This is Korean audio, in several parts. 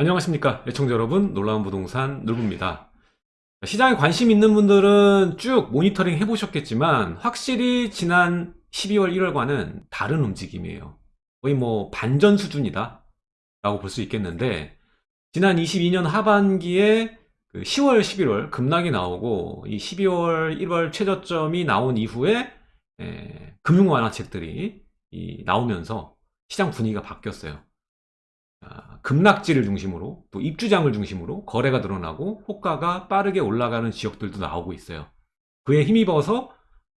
안녕하십니까 애청자 여러분. 놀라운 부동산 놀부입니다. 시장에 관심 있는 분들은 쭉 모니터링 해보셨겠지만 확실히 지난 12월 1월과는 다른 움직임이에요. 거의 뭐 반전 수준이다 라고 볼 수 있겠는데 지난 22년 하반기에 그 10월 11월 급락이 나오고 이 12월 1월 최저점이 나온 이후에 에, 금융 완화책들이 이, 나오면서 시장 분위기가 바뀌었어요. 아, 급락지를 중심으로 또 입주장을 중심으로 거래가 늘어나고 호가가 빠르게 올라가는 지역들도 나오고 있어요. 그에 힘입어서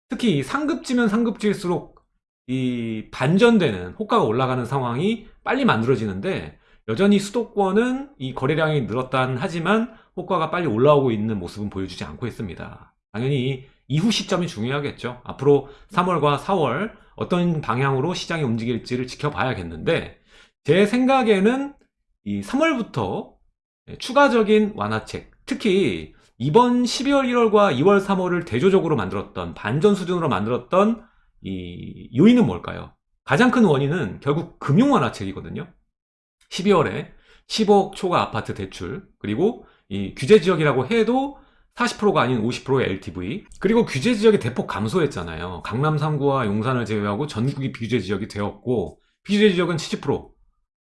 특히 이 상급지면 상급지일수록 이 반전되는 호가가 올라가는 상황이 빨리 만들어지는데 여전히 수도권은 이 거래량이 늘었다는 하지만 호가가 빨리 올라오고 있는 모습은 보여주지 않고 있습니다. 당연히 이후 시점이 중요하겠죠. 앞으로 3월과 4월 어떤 방향으로 시장이 움직일지를 지켜봐야겠는데 제 생각에는 이 3월부터 추가적인 완화책, 특히 이번 12월 1월과 2월 3월을 대조적으로 만들었던 반전 수준으로 만들었던 이 요인은 뭘까요? 가장 큰 원인은 결국 금융 완화책이거든요. 12월에 10억 초과 아파트 대출 그리고 이 규제 지역이라고 해도 40%가 아닌 50%의 LTV 그리고 규제 지역이 대폭 감소했잖아요. 강남 3구와 용산을 제외하고 전국이 비규제 지역이 되었고 비규제 지역은 70%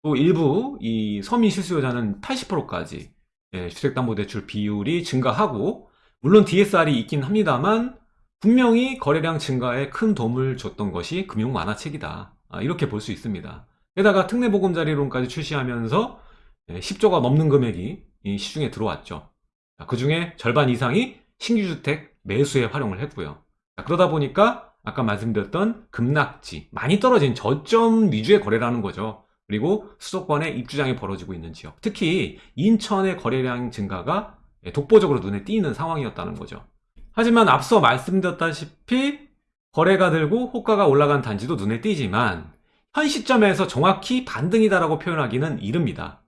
또 일부 이 서민 실수요자는 80%까지 예, 주택담보대출 비율이 증가하고 물론 DSR이 있긴 합니다만 분명히 거래량 증가에 큰 도움을 줬던 것이 금융 완화책이다. 아, 이렇게 볼 수 있습니다. 게다가 특례보금자리론까지 출시하면서 10조가 예, 넘는 금액이 시중에 들어왔죠. 그 중에 절반 이상이 신규주택 매수에 활용을 했고요. 그러다 보니까 아까 말씀드렸던 급락지 많이 떨어진 저점 위주의 거래라는 거죠 그리고 수도권에 입주장이 벌어지고 있는 지역. 특히 인천의 거래량 증가가 독보적으로 눈에 띄는 상황이었다는 거죠. 하지만 앞서 말씀드렸다시피 거래가 들고 호가가 올라간 단지도 눈에 띄지만 현 시점에서 정확히 반등이다라고 표현하기는 이릅니다.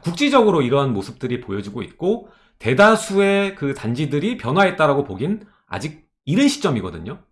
국지적으로 이러한 모습들이 보여지고 있고 대다수의 그 단지들이 변화했다라고 보긴 아직 이른 시점이거든요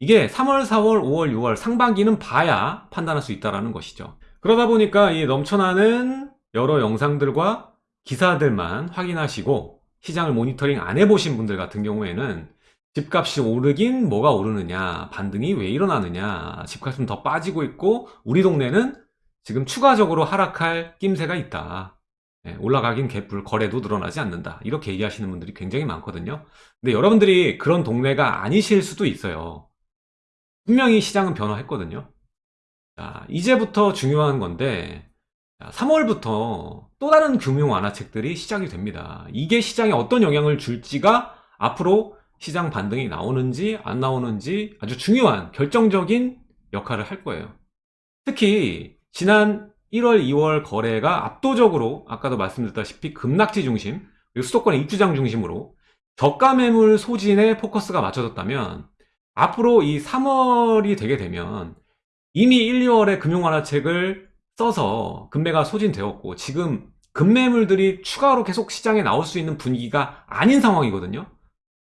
이게 3월, 4월, 5월, 6월 상반기는 봐야 판단할 수 있다는 것이죠. 그러다 보니까 이 넘쳐나는 여러 영상들과 기사들만 확인하시고 시장을 모니터링 안 해보신 분들 같은 경우에는 집값이 오르긴 뭐가 오르느냐 반등이 왜 일어나느냐 집값은 더 빠지고 있고 우리 동네는 지금 추가적으로 하락할 낌새가 있다. 예, 올라가긴 개뿔 거래도 늘어나지 않는다. 이렇게 얘기하시는 분들이 굉장히 많거든요. 근데 여러분들이 그런 동네가 아니실 수도 있어요 분명히 시장은 변화했거든요. 자, 이제부터 중요한 건데 3월부터 또 다른 금융 완화책들이 시작이 됩니다. 이게 시장에 어떤 영향을 줄지가 앞으로 시장 반등이 나오는지 안 나오는지 아주 중요한 결정적인 역할을 할 거예요. 특히 지난 1월 2월 거래가 압도적으로 아까도 말씀드렸다시피 급락지 중심 그리고 수도권의 입주장 중심으로 저가 매물 소진에 포커스가 맞춰졌다면 앞으로 이 3월이 되게 되면 이미 1, 2월에 금융완화책을 써서 금매가 소진되었고 지금 금매물들이 추가로 계속 시장에 나올 수 있는 분위기가 아닌 상황이거든요.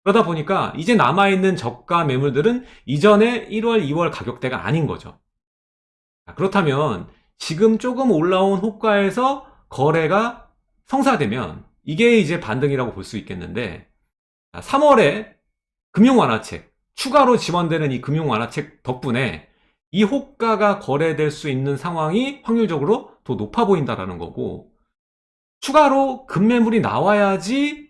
그러다 보니까 이제 남아있는 저가 매물들은 이전에 1월, 2월 가격대가 아닌 거죠. 그렇다면 지금 조금 올라온 호가에서 거래가 성사되면 이게 이제 반등이라고 볼 수 있겠는데 3월에 금융완화책 추가로 지원되는 이 금융 완화책 덕분에 이 호가가 거래될 수 있는 상황이 확률적으로 더 높아 보인다는 거고 추가로 급매물이 나와야지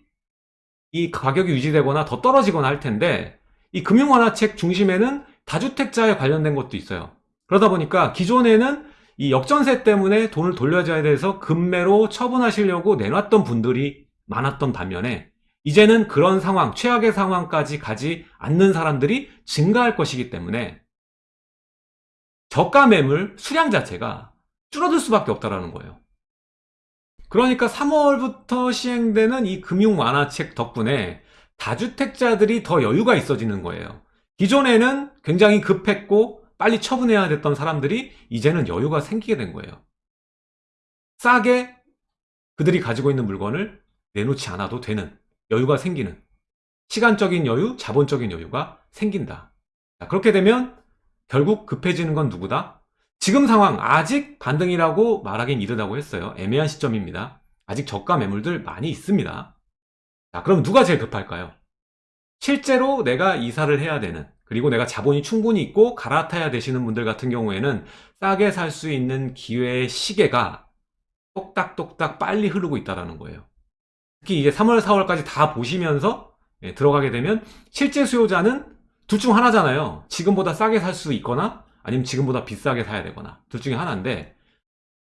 이 가격이 유지되거나 더 떨어지거나 할 텐데 이 금융 완화책 중심에는 다주택자에 관련된 것도 있어요. 그러다 보니까 기존에는 이 역전세 때문에 돈을 돌려줘야 돼서 급매로 처분하시려고 내놨던 분들이 많았던 반면에 이제는 그런 상황, 최악의 상황까지 가지 않는 사람들이 증가할 것이기 때문에 저가 매물 수량 자체가 줄어들 수밖에 없다는 거예요. 그러니까 3월부터 시행되는 이 금융 완화책 덕분에 다주택자들이 더 여유가 있어지는 거예요. 기존에는 굉장히 급했고 빨리 처분해야 됐던 사람들이 이제는 여유가 생기게 된 거예요. 싸게 그들이 가지고 있는 물건을 내놓지 않아도 되는 여유가 생기는 시간적인 여유, 자본적인 여유가 생긴다. 그렇게 되면 결국 급해지는 건 누구다? 지금 상황 아직 반등이라고 말하긴 이르다고 했어요. 애매한 시점입니다. 아직 저가 매물들 많이 있습니다. 자, 그럼 누가 제일 급할까요? 실제로 내가 이사를 해야 되는 그리고 내가 자본이 충분히 있고 갈아타야 되시는 분들 같은 경우에는 싸게 살 수 있는 기회의 시계가 똑딱똑딱 빨리 흐르고 있다는 거예요. 특히 이제 3월, 4월까지 다 보시면서 예, 들어가게 되면 실제 수요자는 둘 중 하나잖아요. 지금보다 싸게 살 수 있거나 아니면 지금보다 비싸게 사야 되거나 둘 중에 하나인데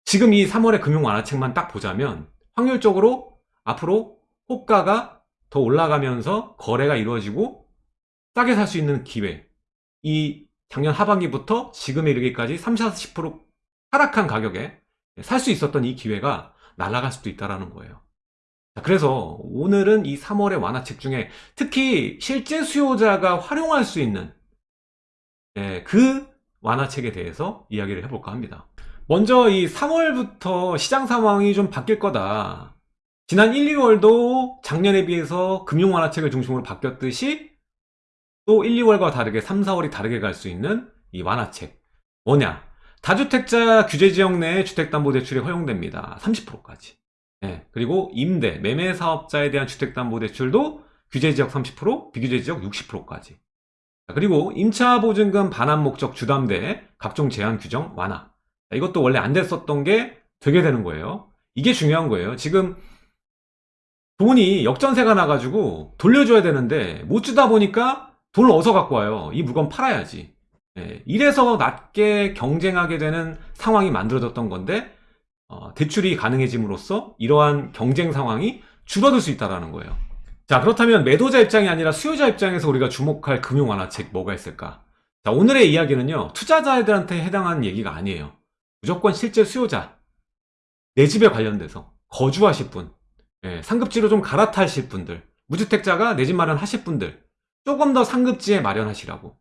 지금 이 3월의 금융 완화책만 딱 보자면 확률적으로 앞으로 호가가 더 올라가면서 거래가 이루어지고 싸게 살 수 있는 기회 이 작년 하반기부터 지금에 이르기까지 30, 40% 하락한 가격에 살 수 있었던 이 기회가 날아갈 수도 있다는 거예요. 자, 그래서 오늘은 이 3월의 완화책 중에 특히 실제 수요자가 활용할 수 있는 예, 그 완화책에 대해서 이야기를 해볼까 합니다. 먼저 이 3월부터 시장 상황이 좀 바뀔 거다. 지난 1, 2월도 작년에 비해서 금융 완화책을 중심으로 바뀌었듯이 또 1, 2월과 다르게 3, 4월이 다르게 갈 수 있는 이 완화책. 뭐냐? 다주택자 규제 지역 내 주택담보대출이 허용됩니다. 30%까지. 예, 그리고 임대, 매매 사업자에 대한 주택담보대출도 규제 지역 30%, 비규제 지역 60%까지. 그리고 임차 보증금 반환 목적 주담대 각종 제한 규정 완화. 자, 이것도 원래 안 됐었던 게 되게 되는 거예요. 이게 중요한 거예요. 지금 돈이 역전세가 나가지고 돌려줘야 되는데 못 주다 보니까 돈을 어디서 갖고 와요. 이 물건 팔아야지. 예, 이래서 낮게 경쟁하게 되는 상황이 만들어졌던 건데 어, 대출이 가능해짐으로써 이러한 경쟁 상황이 줄어들 수 있다는 거예요. 자 그렇다면 매도자 입장이 아니라 수요자 입장에서 우리가 주목할 금융 완화책 뭐가 있을까? 자 오늘의 이야기는요 투자자들한테 해당하는 얘기가 아니에요. 무조건 실제 수요자 내 집에 관련돼서 거주하실 분 예, 상급지로 좀 갈아타실 분들 무주택자가 내 집 마련하실 분들 조금 더 상급지에 마련하시라고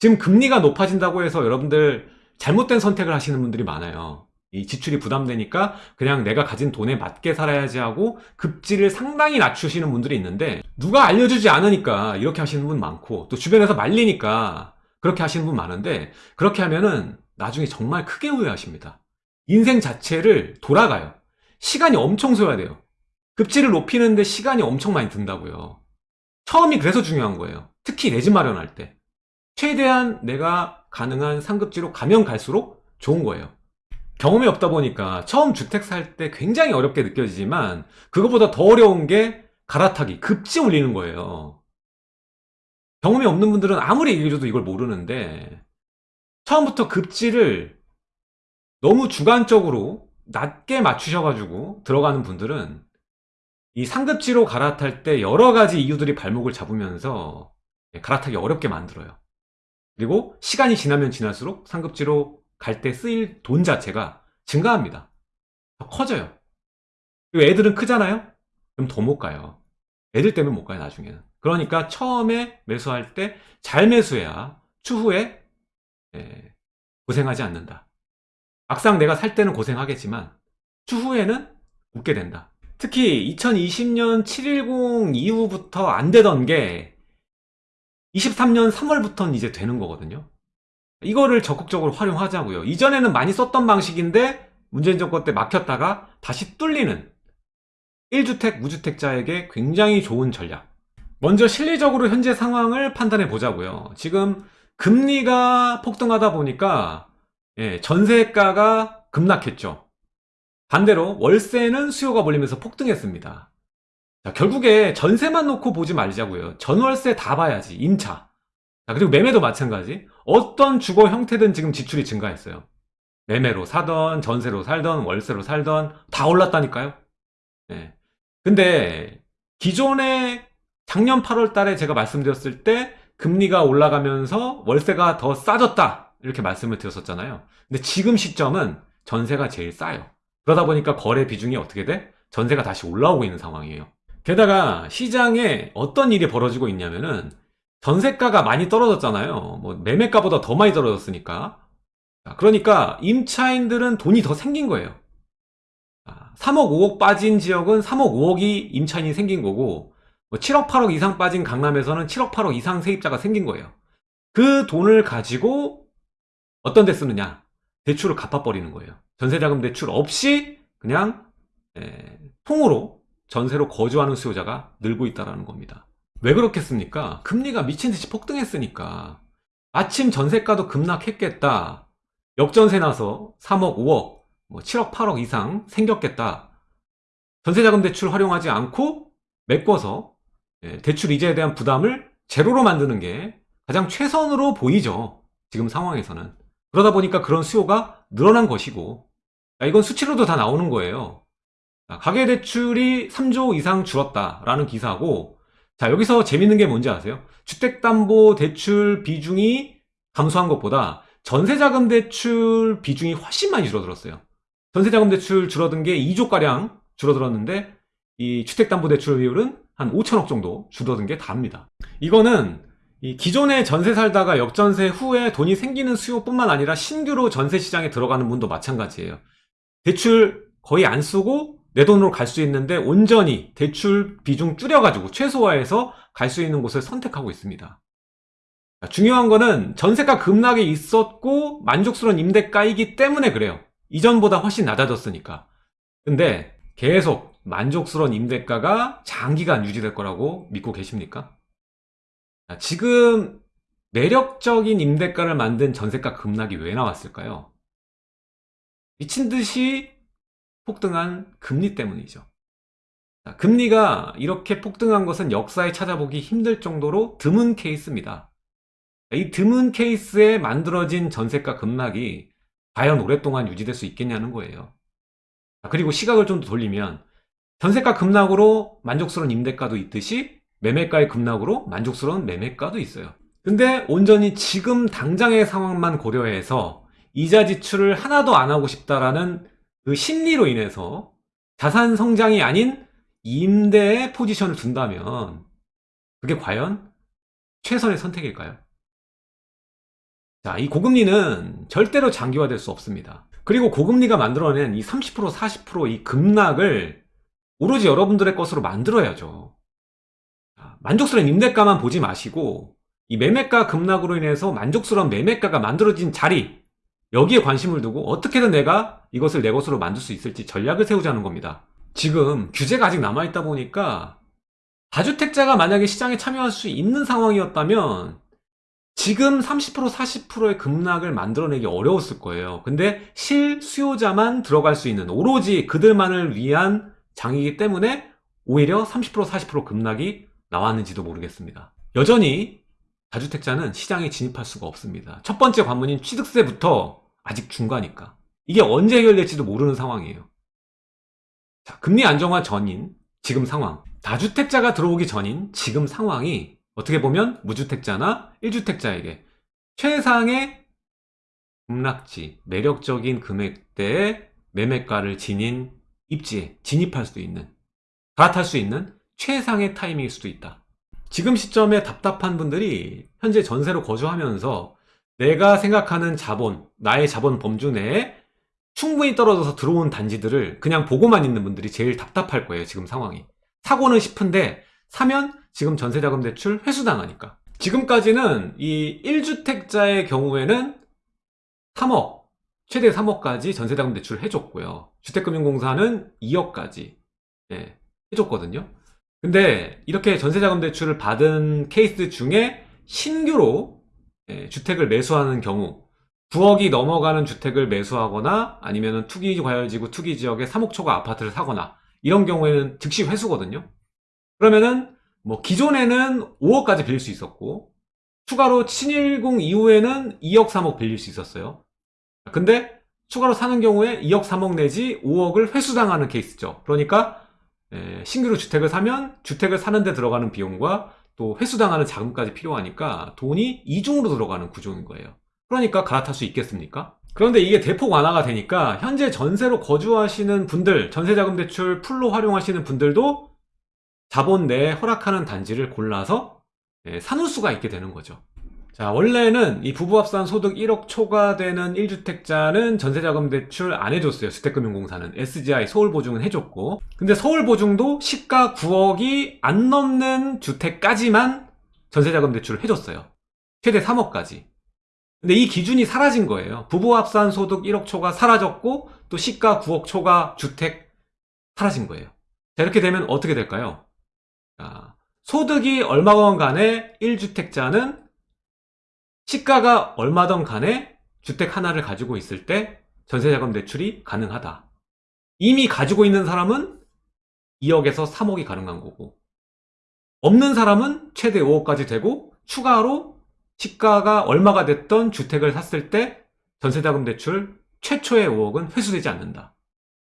지금 금리가 높아진다고 해서 여러분들 잘못된 선택을 하시는 분들이 많아요. 이 지출이 부담되니까 그냥 내가 가진 돈에 맞게 살아야지 하고 급지를 상당히 낮추시는 분들이 있는데 누가 알려주지 않으니까 이렇게 하시는 분 많고 또 주변에서 말리니까 그렇게 하시는 분 많은데 그렇게 하면은 나중에 정말 크게 후회하십니다. 인생 자체를 돌아가요. 시간이 엄청 써야 돼요. 급지를 높이는데 시간이 엄청 많이 든다고요. 처음이 그래서 중요한 거예요. 특히 내 집 마련할 때. 최대한 내가 가능한 상급지로 가면 갈수록 좋은 거예요. 경험이 없다 보니까 처음 주택 살 때 굉장히 어렵게 느껴지지만 그것보다 더 어려운 게 갈아타기, 급지 올리는 거예요. 경험이 없는 분들은 아무리 얘기해줘도 이걸 모르는데 처음부터 급지를 너무 주관적으로 낮게 맞추셔가지고 들어가는 분들은 이 상급지로 갈아탈 때 여러 가지 이유들이 발목을 잡으면서 갈아타기 어렵게 만들어요. 그리고 시간이 지나면 지날수록 상급지로 갈 때 쓰일 돈 자체가 증가합니다. 더 커져요. 그리고 애들은 크잖아요? 그럼 더 못 가요. 애들 때문에 못 가요, 나중에는. 그러니까 처음에 매수할 때 잘 매수해야 추후에 예, 고생하지 않는다. 막상 내가 살 때는 고생하겠지만 추후에는 웃게 된다. 특히 2020년 710 이후부터 안 되던 게 23년 3월부터는 이제 되는 거거든요. 이거를 적극적으로 활용하자고요. 이전에는 많이 썼던 방식인데 문재인 정권 때 막혔다가 다시 뚫리는 1주택, 무주택자에게 굉장히 좋은 전략. 먼저 실리적으로 현재 상황을 판단해 보자고요. 지금 금리가 폭등하다 보니까 예, 전세가가 급락했죠. 반대로 월세는 수요가 몰리면서 폭등했습니다. 자, 결국에 전세만 놓고 보지 말자고요. 전월세 다 봐야지. 임차. 자, 그리고 매매도 마찬가지. 어떤 주거 형태든 지금 지출이 증가했어요. 매매로 사던, 전세로 살던, 월세로 살던 다 올랐다니까요. 네. 근데 기존에 작년 8월 달에 제가 말씀드렸을 때 금리가 올라가면서 월세가 더 싸졌다. 이렇게 말씀을 드렸었잖아요. 근데 지금 시점은 전세가 제일 싸요. 그러다 보니까 거래 비중이 어떻게 돼? 전세가 다시 올라오고 있는 상황이에요. 게다가 시장에 어떤 일이 벌어지고 있냐면은 전세가가 많이 떨어졌잖아요. 뭐 매매가보다 더 많이 떨어졌으니까. 그러니까 임차인들은 돈이 더 생긴 거예요. 3억 5억 빠진 지역은 3억 5억이 임차인이 생긴 거고 7억 뭐 8억 이상 빠진 강남에서는 7억 8억 이상 세입자가 생긴 거예요. 그 돈을 가지고 어떤 데 쓰느냐? 대출을 갚아버리는 거예요. 전세자금 대출 없이 그냥 에, 통으로 전세로 거주하는 수요자가 늘고 있다는 겁니다. 왜 그렇겠습니까? 금리가 미친듯이 폭등했으니까 마침 전세가도 급락했겠다. 역전세 나서 3억, 5억, 뭐 7억, 8억 이상 생겼겠다. 전세자금 대출 활용하지 않고 메꿔서 예, 대출 이자에 대한 부담을 제로로 만드는 게 가장 최선으로 보이죠. 지금 상황에서는. 그러다 보니까 그런 수요가 늘어난 것이고 야, 이건 수치로도 다 나오는 거예요. 자, 가계대출이 3조 이상 줄었다라는 기사고 자 여기서 재밌는 게 뭔지 아세요? 주택담보대출 비중이 감소한 것보다 전세자금 대출 비중이 훨씬 많이 줄어들었어요. 전세자금 대출 줄어든 게 2조가량 줄어들었는데 이 주택담보대출 비율은 한 5천억 정도 줄어든 게 답니다. 이거는 이 기존에 전세 살다가 역전세 후에 돈이 생기는 수요뿐만 아니라 신규로 전세 시장에 들어가는 분도 마찬가지예요. 대출 거의 안 쓰고 내 돈으로 갈 수 있는데 온전히 대출 비중 줄여가지고 최소화해서 갈 수 있는 곳을 선택하고 있습니다. 자, 중요한 거는 전세가 급락이 있었고 만족스러운 임대가이기 때문에 그래요. 이전보다 훨씬 낮아졌으니까. 근데 계속 만족스러운 임대가가 장기간 유지될 거라고 믿고 계십니까? 자, 지금 매력적인 임대가를 만든 전세가 급락이 왜 나왔을까요? 미친 듯이 폭등한 금리 때문이죠. 자, 금리가 이렇게 폭등한 것은 역사에 찾아보기 힘들 정도로 드문 케이스입니다. 이 드문 케이스에 만들어진 전세가 급락이 과연 오랫동안 유지될 수 있겠냐는 거예요. 자, 그리고 시각을 좀더 돌리면 전세가 급락으로 만족스러운 임대가도 있듯이 매매가의 급락으로 만족스러운 매매가도 있어요. 근데 온전히 지금 당장의 상황만 고려해서 이자 지출을 하나도 안 하고 싶다라는 그 심리로 인해서 자산 성장이 아닌 임대의 포지션을 둔다면 그게 과연 최선의 선택일까요? 자, 이 고금리는 절대로 장기화될 수 없습니다. 그리고 고금리가 만들어낸 이 30% 40%이 급락을 오로지 여러분들의 것으로 만들어야죠. 자, 만족스러운 임대가만 보지 마시고 이 매매가 급락으로 인해서 만족스러운 매매가가 만들어진 자리 여기에 관심을 두고 어떻게든 내가 이것을 내 것으로 만들 수 있을지 전략을 세우자는 겁니다. 지금 규제가 아직 남아있다 보니까 다주택자가 만약에 시장에 참여할 수 있는 상황이었다면 지금 30% 40%의 급락을 만들어내기 어려웠을 거예요. 근데 실수요자만 들어갈 수 있는 오로지 그들만을 위한 장이기 때문에 오히려 30% 40% 급락이 나왔는지도 모르겠습니다. 여전히 다주택자는 시장에 진입할 수가 없습니다. 첫 번째 관문인 취득세부터 아직 중과니까. 이게 언제 해결될지도 모르는 상황이에요. 자, 금리 안정화 전인 지금 상황. 다주택자가 들어오기 전인 지금 상황이 어떻게 보면 무주택자나 1주택자에게 최상의 급락지, 매력적인 금액대의 매매가를 지닌 입지에 진입할 수 있는, 갈아탈 수 있는 최상의 타이밍일 수도 있다. 지금 시점에 답답한 분들이 현재 전세로 거주하면서 내가 생각하는 자본, 나의 자본 범주 내에 충분히 떨어져서 들어온 단지들을 그냥 보고만 있는 분들이 제일 답답할 거예요, 지금 상황이. 사고는 싶은데 사면 지금 전세자금 대출 회수당하니까. 지금까지는 이 1주택자의 경우에는 3억, 최대 3억까지 전세자금 대출 해줬고요. 주택금융공사는 2억까지 예, 해줬거든요. 근데 이렇게 전세자금 대출을 받은 케이스 중에 신규로 예, 주택을 매수하는 경우 9억이 넘어가는 주택을 매수하거나 아니면 투기 과열지구 투기 지역에 3억 초과 아파트를 사거나 이런 경우에는 즉시 회수거든요. 그러면은 뭐 기존에는 5억까지 빌릴 수 있었고 추가로 친일공 이후에는 2억 3억 빌릴 수 있었어요 근데 추가로 사는 경우에 2억 3억 내지 5억을 회수당하는 케이스죠 그러니까 신규로 주택을 사면 주택을 사는 데 들어가는 비용과 또 회수당하는 자금까지 필요하니까 돈이 이중으로 들어가는 구조인 거예요 그러니까 갈아탈 수 있겠습니까? 그런데 이게 대폭 완화가 되니까 현재 전세로 거주하시는 분들 전세자금 대출 풀로 활용하시는 분들도 자본 내에 허락하는 단지를 골라서 예, 사놓을 수가 있게 되는 거죠. 자, 원래는 이 부부합산 소득 1억 초과되는 1주택자는 전세자금 대출 안 해줬어요. 주택금융공사는. SGI 서울보증은 해줬고. 근데 서울보증도 시가 9억이 안 넘는 주택까지만 전세자금 대출을 해줬어요. 최대 3억까지. 근데 이 기준이 사라진 거예요. 부부 합산 소득 1억 초가 사라졌고 또 시가 9억 초가 주택 사라진 거예요. 자, 이렇게 되면 어떻게 될까요? 자, 소득이 얼마건 간에 1주택자는 시가가 얼마던 간에 주택 하나를 가지고 있을 때 전세자금 대출이 가능하다. 이미 가지고 있는 사람은 2억에서 3억이 가능한 거고 없는 사람은 최대 5억까지 되고 추가로 시가가 얼마가 됐던 주택을 샀을 때 전세자금 대출 최초의 5억은 회수되지 않는다.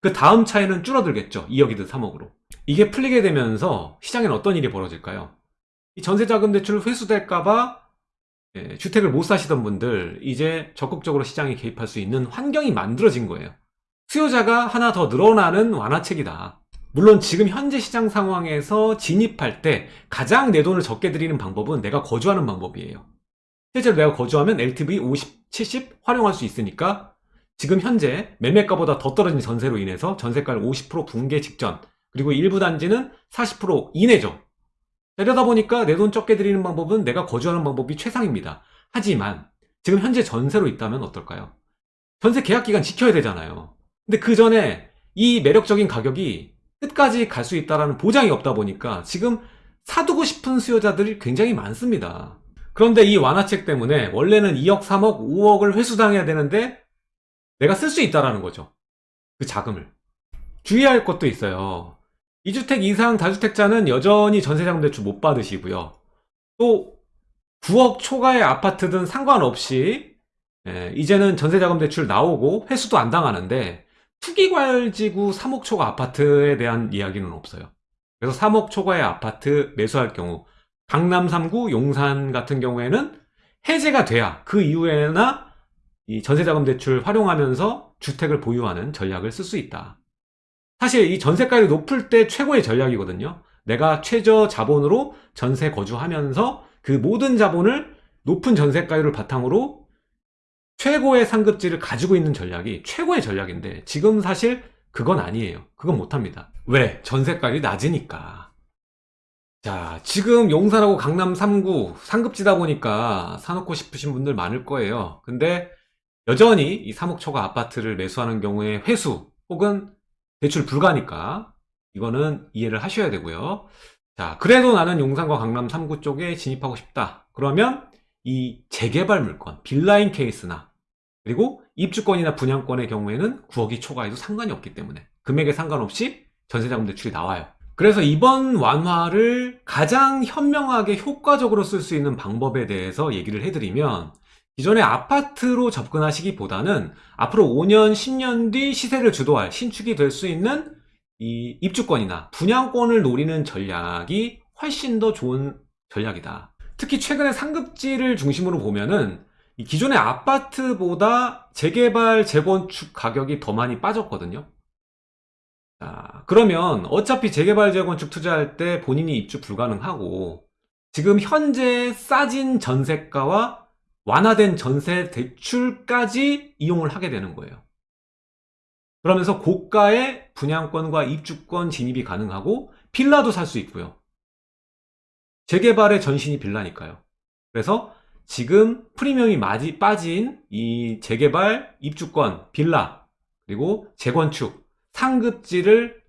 그 다음 차이는 줄어들겠죠. 2억이든 3억으로. 이게 풀리게 되면서 시장에는 어떤 일이 벌어질까요? 이 전세자금 대출 회수될까봐 예, 주택을 못 사시던 분들 이제 적극적으로 시장에 개입할 수 있는 환경이 만들어진 거예요. 수요자가 하나 더 늘어나는 완화책이다. 물론 지금 현재 시장 상황에서 진입할 때 가장 내 돈을 적게 들이는 방법은 내가 거주하는 방법이에요. 실제로 내가 거주하면 LTV 50, 70 활용할 수 있으니까 지금 현재 매매가보다 더 떨어진 전세로 인해서 전세가를 50% 붕괴 직전 그리고 일부 단지는 40% 이내죠. 이러다 보니까 내 돈 적게 들이는 방법은 내가 거주하는 방법이 최상입니다. 하지만 지금 현재 전세로 있다면 어떨까요? 전세 계약 기간 지켜야 되잖아요. 근데 그 전에 이 매력적인 가격이 끝까지 갈 수 있다는 보장이 없다 보니까 지금 사두고 싶은 수요자들이 굉장히 많습니다. 그런데 이 완화책 때문에 원래는 2억, 3억, 5억을 회수당해야 되는데 내가 쓸 수 있다라는 거죠. 그 자금을. 주의할 것도 있어요. 2주택 이상 다주택자는 여전히 전세자금 대출 못 받으시고요. 또 9억 초과의 아파트든 상관없이 예, 이제는 전세자금 대출 나오고 회수도 안 당하는데 투기과열지구 3억 초과 아파트에 대한 이야기는 없어요. 그래서 3억 초과의 아파트 매수할 경우 강남 3구 용산 같은 경우에는 해제가 돼야 그 이후에나 이 전세자금 대출 활용하면서 주택을 보유하는 전략을 쓸 수 있다. 사실 이 전세가율이 높을 때 최고의 전략이거든요. 내가 최저 자본으로 전세 거주하면서 그 모든 자본을 높은 전세가율을 바탕으로 최고의 상급지를 가지고 있는 전략이 최고의 전략인데 지금 사실 그건 아니에요. 그건 못합니다. 왜? 전세가율이 낮으니까. 자, 지금 용산하고 강남 3구 상급지다 보니까 사놓고 싶으신 분들 많을 거예요. 근데 여전히 이 3억 초과 아파트를 매수하는 경우에 회수 혹은 대출 불가니까 이거는 이해를 하셔야 되고요. 자, 그래도 나는 용산과 강남 3구 쪽에 진입하고 싶다. 그러면 이 재개발 물건, 빌라인 케이스나 그리고 입주권이나 분양권의 경우에는 9억이 초과해도 상관이 없기 때문에 금액에 상관없이 전세자금 대출이 나와요. 그래서 이번 완화를 가장 현명하게 효과적으로 쓸 수 있는 방법에 대해서 얘기를 해드리면 기존의 아파트로 접근하시기보다는 앞으로 5년, 10년 뒤 시세를 주도할 신축이 될 수 있는 이 입주권이나 분양권을 노리는 전략이 훨씬 더 좋은 전략이다. 특히 최근에 상급지를 중심으로 보면은 이 기존의 아파트보다 재개발, 재건축 가격이 더 많이 빠졌거든요. 자, 그러면 어차피 재개발, 재건축 투자할 때 본인이 입주 불가능하고 지금 현재 싸진 전세가와 완화된 전세 대출까지 이용을 하게 되는 거예요. 그러면서 고가의 분양권과 입주권 진입이 가능하고 빌라도 살 수 있고요. 재개발의 전신이 빌라니까요. 그래서 지금 프리미엄이 많이 빠진 이 재개발, 입주권, 빌라, 그리고 재건축, 상급지를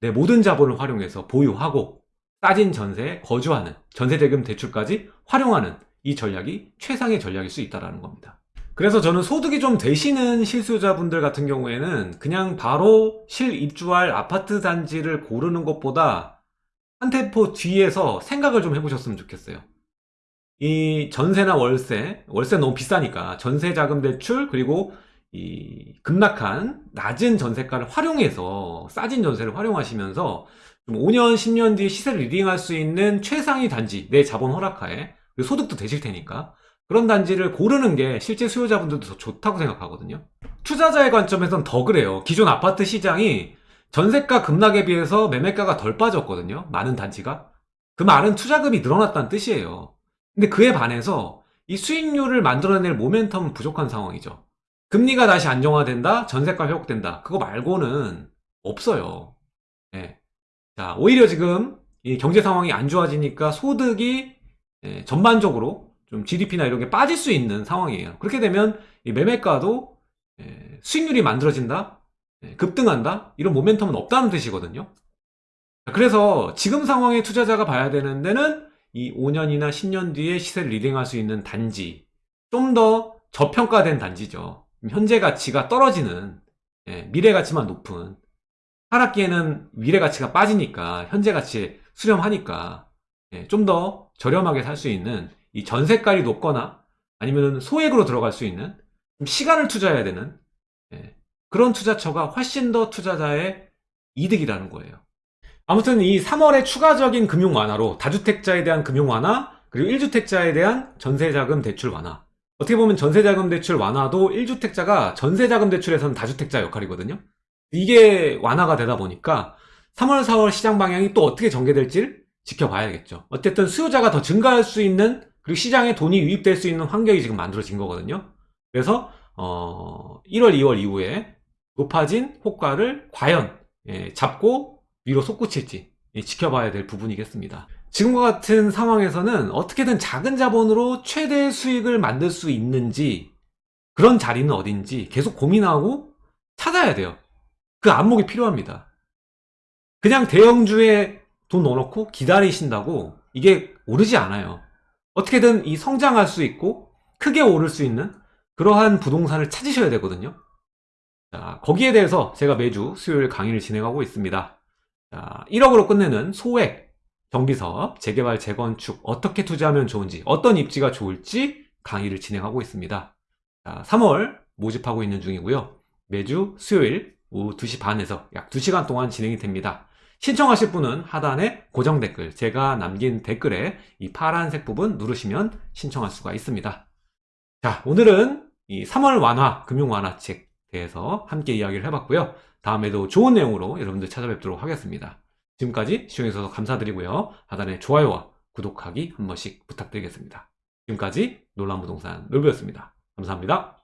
내 모든 자본을 활용해서 보유하고 싸진 전세에 거주하는 전세대금 대출까지 활용하는 이 전략이 최상의 전략일 수 있다는 겁니다. 그래서 저는 소득이 좀 되시는 실수요자분들 같은 경우에는 그냥 바로 실입주할 아파트 단지를 고르는 것보다 한 템포 뒤에서 생각을 좀 해보셨으면 좋겠어요. 이 전세나 월세, 월세 너무 비싸니까 전세 자금 대출 그리고 이 급락한 낮은 전세가를 활용해서 싸진 전세를 활용하시면서 좀 5년, 10년 뒤에 시세를 리딩할 수 있는 최상위 단지 내 자본 허락하에 소득도 되실 테니까 그런 단지를 고르는 게 실제 수요자분들도 더 좋다고 생각하거든요. 투자자의 관점에선 더 그래요. 기존 아파트 시장이 전세가 급락에 비해서 매매가가 덜 빠졌거든요. 많은 단지가. 그 말은 투자금이 늘어났다는 뜻이에요. 근데 그에 반해서 이 수익률을 만들어낼 모멘텀은 부족한 상황이죠. 금리가 다시 안정화된다, 전세가 회복된다. 그거 말고는 없어요. 네. 자, 오히려 지금 이 경제 상황이 안 좋아지니까 소득이 예, 전반적으로 좀 GDP나 이런 게 빠질 수 있는 상황이에요. 그렇게 되면 이 매매가도 예, 수익률이 만들어진다, 예, 급등한다 이런 모멘텀은 없다는 뜻이거든요. 그래서 지금 상황에 투자자가 봐야 되는 데는 이 5년이나 10년 뒤에 시세를 리딩할 수 있는 단지, 좀 더 저평가된 단지죠. 현재 가치가 떨어지는 예, 미래 가치만 높은 하락기에는 미래 가치가 빠지니까 현재 가치에 수렴하니까 예, 좀 더 저렴하게 살 수 있는 이 전세가율이 높거나 아니면 소액으로 들어갈 수 있는 좀 시간을 투자해야 되는 예, 그런 투자처가 훨씬 더 투자자의 이득이라는 거예요. 아무튼 이 3월에 추가적인 금융 완화로 다주택자에 대한 금융 완화 그리고 1주택자에 대한 전세자금 대출 완화 어떻게 보면 전세자금 대출 완화도 1주택자가 전세자금 대출에서는 다주택자 역할이거든요. 이게 완화가 되다 보니까 3월, 4월 시장 방향이 또 어떻게 전개될지를 지켜봐야겠죠. 어쨌든 수요자가 더 증가할 수 있는 그리고 시장에 돈이 유입될 수 있는 환경이 지금 만들어진 거거든요. 그래서 어, 1월, 2월 이후에 높아진 호가를 과연 예, 잡고 위로 솟구칠지 예, 지켜봐야 될 부분이겠습니다. 지금과 같은 상황에서는 어떻게든 작은 자본으로 최대 수익을 만들 수 있는지 그런 자리는 어딘지 계속 고민하고 찾아야 돼요. 그 안목이 필요합니다. 그냥 대형주에 돈 넣어놓고 기다리신다고 이게 오르지 않아요. 어떻게든 이 성장할 수 있고 크게 오를 수 있는 그러한 부동산을 찾으셔야 되거든요. 자, 거기에 대해서 제가 매주 수요일 강의를 진행하고 있습니다. 자, 1억으로 끝내는 소액 정비사업, 재개발, 재건축 어떻게 투자하면 좋은지, 어떤 입지가 좋을지 강의를 진행하고 있습니다. 자, 3월 모집하고 있는 중이고요. 매주 수요일 오후 2시 반에서 약 2시간 동안 진행이 됩니다. 신청하실 분은 하단에 고정 댓글, 제가 남긴 댓글에 이 파란색 부분 누르시면 신청할 수가 있습니다. 자, 오늘은 이 3월 완화, 금융 완화책 대해서 함께 이야기를 해봤고요. 다음에도 좋은 내용으로 여러분들 찾아뵙도록 하겠습니다. 지금까지 시청해주셔서 감사드리고요. 하단에 좋아요와 구독하기 한 번씩 부탁드리겠습니다. 지금까지 놀란 부동산 놀부였습니다. 감사합니다.